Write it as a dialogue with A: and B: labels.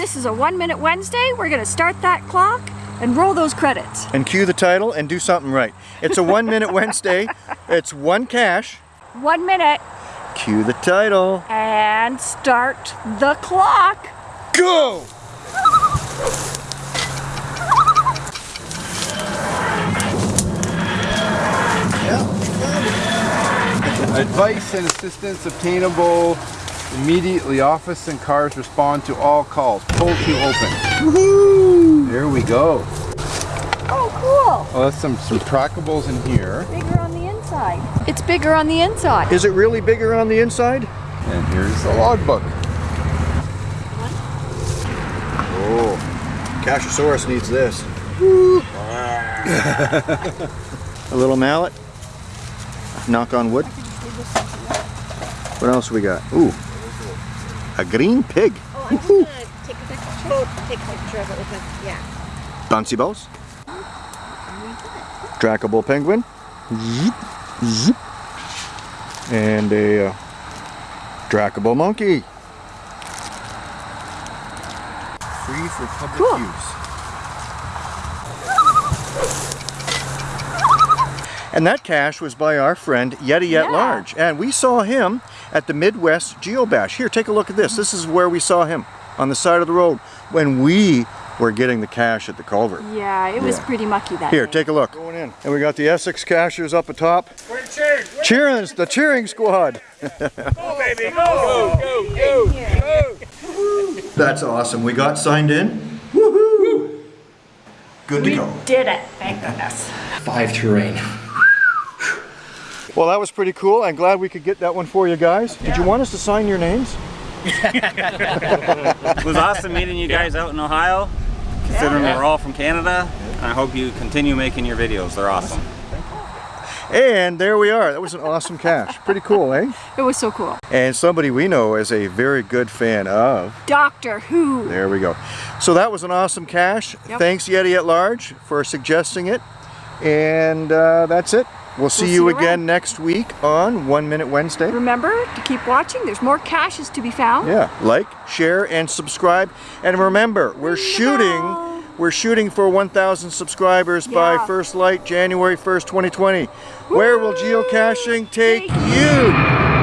A: This is a One Minute Wednesday. We're gonna start that clock and roll those credits.
B: And cue the title and do something right. It's a one minute Wednesday. It's one cache.
A: One minute
B: Cue the title.
A: and start the clock.
B: Go!
C: Advice and assistance obtainable immediately. Office and cars respond to all calls. Pull to open. There we go.
A: Oh, cool.
C: Oh, that's some, some trackables in here.
A: Bigger on the inside. It's bigger on the inside.
B: Is it really bigger on the inside?
C: And here's the logbook.
B: Oh, Cashosaurus needs this. a little mallet. Knock on wood. What else we got? Ooh, a green pig.
D: Oh, I'm gonna take a picture. Take a picture of it with it. Yeah.
B: Bouncy balls. Trackable penguin. Zip, zip. And a uh, trackable monkey. Free for public
A: Cool.
B: use. And that cache was by our friend Yeti
A: Yeah.
B: at Large. And we saw him at the Midwest Geobash. Here, take a look at this. This is where we saw him on the side of the road when we were getting the cache at the culvert.
A: Yeah, it was
B: Yeah.
A: pretty mucky that
B: Here,
A: day.
B: take a look. Going in. And we got the Essex cachers up atop. We're cheering. Cheering, the cheering squad. That's awesome. We got signed in. Woohoo! Good to go.
A: We Did it, thank goodness.
E: Five terrain.
B: Well, that was pretty cool. I'm glad we could get that one for you guys. Did you want us to sign your names?
F: It was awesome meeting you guys out in Ohio, considering we're all from Canada. And I hope you continue making your videos. They're awesome.
B: And there we are. That was an awesome cache. Pretty cool, eh?
A: It was so cool.
B: And somebody we know is a very good fan of.
A: Doctor Who.
B: There we go. So that was an awesome cache.
A: Yep.
B: Thanks Yeti at Large for suggesting it. And uh, that's it. We'll see
A: see
B: you again next week on One Minute Wednesday.
A: Remember to keep watching. There's more caches to be found.
B: Yeah, like, share, and subscribe. And remember, we're shooting. We're shooting for 1,000 subscribers by First Light, January 1st, 2020. Where will geocaching take
A: Take
B: you?